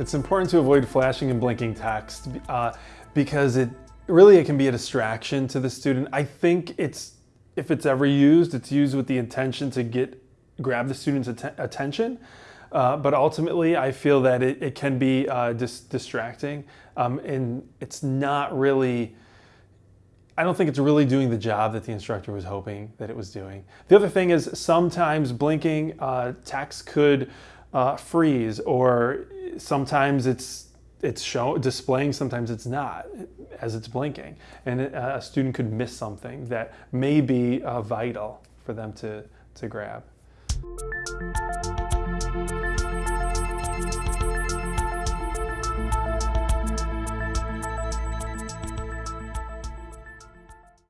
It's important to avoid flashing and blinking text uh, because it really it can be a distraction to the student. I think it's if it's ever used, it's used with the intention to get grab the student's att attention. Uh, but ultimately, I feel that it, it can be uh, dis distracting, um, and it's not really. I don't think it's really doing the job that the instructor was hoping that it was doing. The other thing is sometimes blinking uh, text could uh, freeze or sometimes it's it's show, displaying, sometimes it's not as it's blinking. And a student could miss something that may be uh, vital for them to, to grab.